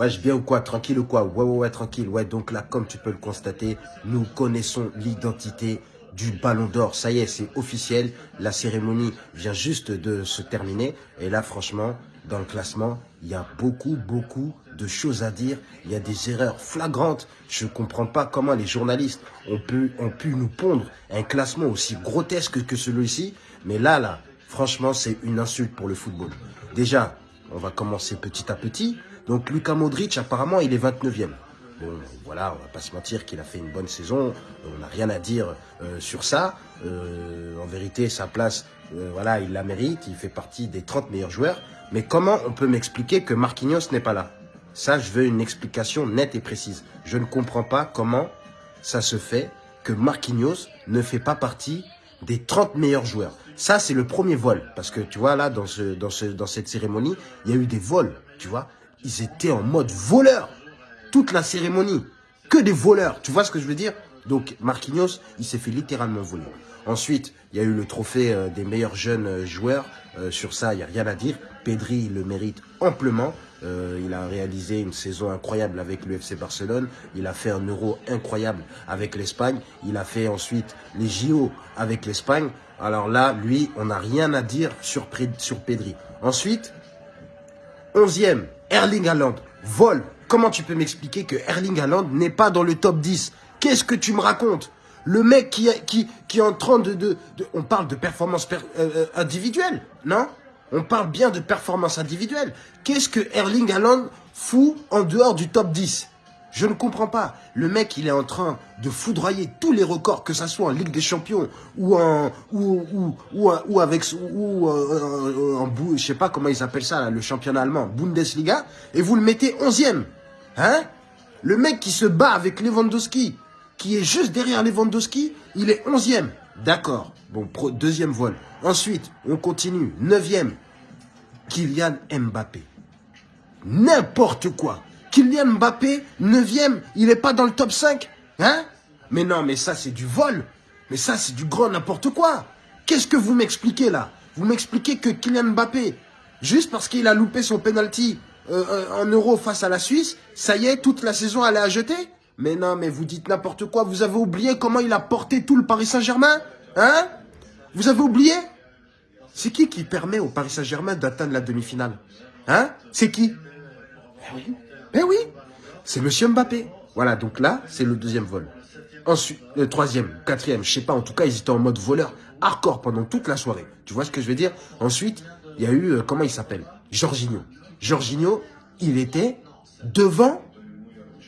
Ouais, je bien ou quoi Tranquille ou quoi? Ouais, ouais, ouais, tranquille. Ouais, donc là, comme tu peux le constater, nous connaissons l'identité du Ballon d'Or. Ça y est, c'est officiel. La cérémonie vient juste de se terminer. Et là, franchement, dans le classement, il y a beaucoup, beaucoup de choses à dire. Il y a des erreurs flagrantes. Je ne comprends pas comment les journalistes ont pu, ont pu nous pondre un classement aussi grotesque que celui-ci. Mais là, là, franchement, c'est une insulte pour le football. Déjà, on va commencer petit à petit. Donc, Luka Modric, apparemment, il est 29e. Bon, voilà, on va pas se mentir qu'il a fait une bonne saison. On n'a rien à dire euh, sur ça. Euh, en vérité, sa place, euh, voilà, il la mérite. Il fait partie des 30 meilleurs joueurs. Mais comment on peut m'expliquer que Marquinhos n'est pas là? Ça, je veux une explication nette et précise. Je ne comprends pas comment ça se fait que Marquinhos ne fait pas partie des 30 meilleurs joueurs. Ça, c'est le premier vol. Parce que, tu vois, là, dans, ce, dans, ce, dans cette cérémonie, il y a eu des vols, tu vois. Ils étaient en mode voleur. Toute la cérémonie. Que des voleurs. Tu vois ce que je veux dire? Donc, Marquinhos, il s'est fait littéralement voler. Ensuite, il y a eu le trophée euh, des meilleurs jeunes euh, joueurs. Euh, sur ça, il n'y a rien à dire. Pedri le mérite amplement. il a réalisé une saison incroyable avec l'UFC Barcelone. Il a fait un euro incroyable avec l'Espagne. Il a fait ensuite les JO avec l'Espagne. Alors là, lui, on n'a rien à dire sur, sur Pedri. Ensuite, 11e, Erling Haaland. Vol. Comment tu peux m'expliquer que Erling Haaland n'est pas dans le top 10 Qu'est-ce que tu me racontes? Le mec qui, qui, qui est en train de, de, On parle de performance euh, euh, individuelle, non? On parle bien de performance individuelle. Qu'est-ce que Erling Haaland fout en dehors du top 10 je ne comprends pas. Le mec, il est en train de foudroyer tous les records, que ça soit en Ligue des Champions ou en ou ou ou, ou avec ou euh, en je sais pas comment ils appellent ça, le championnat allemand, Bundesliga, et vous le mettez 11e. Hein? Le mec qui se bat avec Lewandowski, qui est juste derrière Lewandowski, il est 11e. D'accord. Bon, deuxième vol. Ensuite, on continue. Neuvième, Kylian Mbappé. N'importe quoi. Kylian Mbappé, neuvième, il n'est pas dans le top 5. Hein? Mais non, mais ça, c'est du vol. Mais ça, c'est du grand n'importe quoi. Qu'est-ce que vous m'expliquez là? Vous m'expliquez que Kylian Mbappé, juste parce qu'il a loupé son penalty euh, euh, en euro face à la Suisse, ça y est, toute la saison, elle est à jeter? Mais non, mais vous dites n'importe quoi. Vous avez oublié comment il a porté tout le Paris Saint-Germain Hein? Vous avez oublié? C'est qui qui permet au Paris Saint-Germain d'atteindre la demi-finale Hein? C'est qui? Oui, eh oui c'est Monsieur Mbappé. Voilà, donc là, c'est le deuxième vol. Ensuite, le troisième, quatrième, je sais pas, en tout cas, ils étaient en mode voleur hardcore pendant toute la soirée. Tu vois ce que je veux dire? Ensuite, il y a eu, euh, comment il s'appelle? Jorginho. Jorginho, il était devant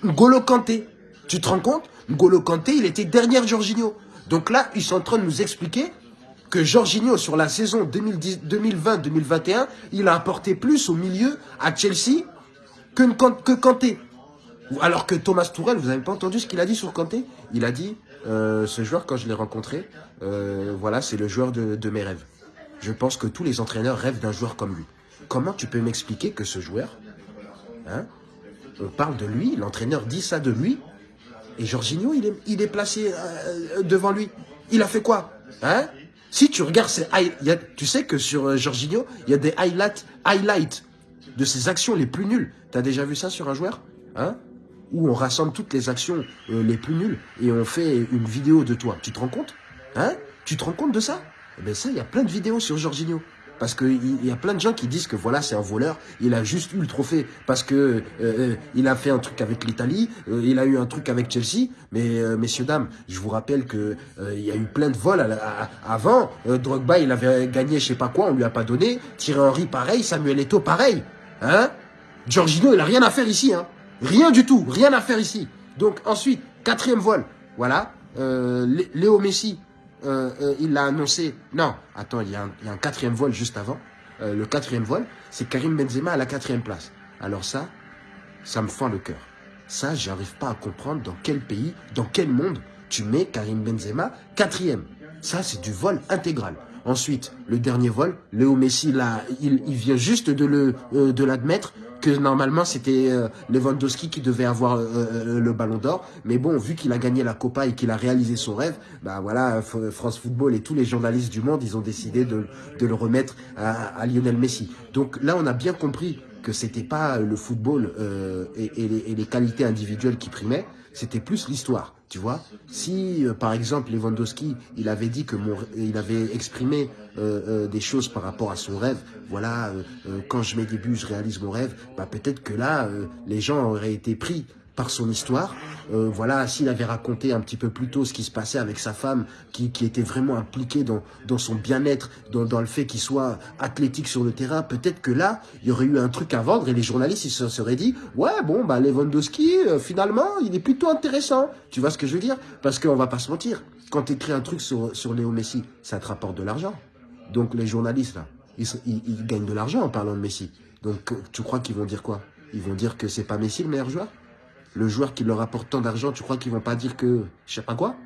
Golo Kanté. Tu te rends compte? N'Golo Kanté, il était derrière Jorginho. Donc là, ils sont en train de nous expliquer que Jorginho, sur la saison 2020-2021, il a apporté plus au milieu à Chelsea que, que Kanté. Alors que Thomas Tourel, vous n'avez pas entendu ce qu'il a dit sur Kanté? Il a dit, euh, ce joueur, quand je l'ai rencontré, euh, voilà, c'est le joueur de, mes rêves. Je pense que tous les entraîneurs rêvent d'un joueur comme lui. Comment tu peux m'expliquer que ce joueur, hein, on parle de lui, l'entraîneur dit ça de lui, et Jorginho, il est, il est placé euh, devant lui. Il a fait quoi? Hein? Si tu regardes ses tu sais que sur Jorginho, il y a des highlights, highlights de ses actions les plus nulles. Tu as déjà vu ça sur un joueur hein? Où on rassemble toutes les actions euh, les plus nulles et on fait une vidéo de toi. Tu te rends compte? Hein? Tu te rends compte de ça? Eh bien ça, il y a plein de vidéos sur Jorginho. Parce qu'il y a plein de gens qui disent que voilà, c'est un voleur. Il a juste eu le trophée parce que euh, euh, il a fait un truc avec l'Italie. Euh, il a eu un truc avec Chelsea. Mais messieurs, dames, je vous rappelle que il y a eu plein de vols avant. Drogba, il avait gagné je sais pas quoi, on lui a pas donné. Thierry Henry, pareil. Samuel Eto'o, pareil. Hein Giorgino, il a rien à faire ici. Hein rien du tout. Rien à faire ici. Donc ensuite, quatrième vol. Voilà. Léo Messi, euh, euh, il l'a annoncé. Non, attends, il y, a un, quatrième vol juste avant. Euh, le quatrième vol, c'est Karim Benzema à la quatrième place. Alors ça, ça me fend le cœur. Ça, j'arrive pas à comprendre dans quel pays, dans quel monde tu mets Karim Benzema quatrième. Ça, c'est du vol intégral. Ensuite, le dernier vol, Léo Messi, il, il vient juste de l'admettre que normalement c'était euh, Lewandowski qui devait avoir euh, euh, le ballon d'or. Mais bon, vu qu'il a gagné la Copa et qu'il a réalisé son rêve, bah voilà, France Football et tous les journalistes du monde, ils ont décidé de, le remettre à, Lionel Messi. Donc là, on a bien compris que c'était pas le football et, les, les, qualités individuelles qui primaient, c'était plus l'histoire. Tu vois, si euh, par exemple Lewandowski, il avait dit que mon, il avait exprimé euh, des choses par rapport à son rêve. Voilà, quand je mets des buts, je réalise mon rêve. Bah peut-être que là, les gens auraient été pris par son histoire. Euh, voilà, s'il avait raconté un petit peu plus tôt ce qui se passait avec sa femme, qui, qui était vraiment impliquée dans, dans son bien-être, dans, dans le fait qu'il soit athlétique sur le terrain, peut-être que là, il y aurait eu un truc à vendre et les journalistes, ils se seraient dit, ouais, bon, bah Lewandowski, euh, finalement, il est plutôt intéressant. Tu vois ce que je veux dire? Parce qu'on va pas se mentir, quand tu écris un truc sur, sur Léo Messi, ça te rapporte de l'argent. Donc les journalistes, là, ils, ils, ils gagnent de l'argent en parlant de Messi. Donc tu crois qu'ils vont dire quoi? Ils vont dire que c'est pas Messi le meilleur joueur? Le joueur qui leur apporte tant d'argent, tu crois qu'ils vont pas dire que, je sais pas quoi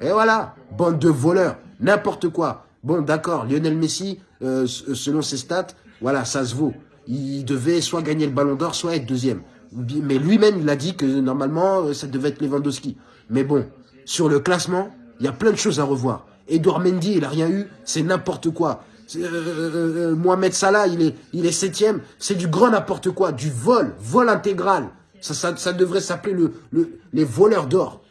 Et voilà, bande de voleurs, n'importe quoi. Bon, d'accord, Lionel Messi, euh, selon ses stats, voilà, ça se vaut. Il devait soit gagner le ballon d'or, soit être deuxième. Mais lui-même, il a dit que normalement, euh, ça devait être Lewandowski. Mais bon, sur le classement, il y a plein de choses à revoir. Edouard Mendy, il a rien eu, c'est n'importe quoi. Euh, Mohamed Salah, il est, il est septième, c'est du grand n'importe quoi, du vol, vol intégral. Ça, ça, devrait s'appeler le, le, les voleurs d'or.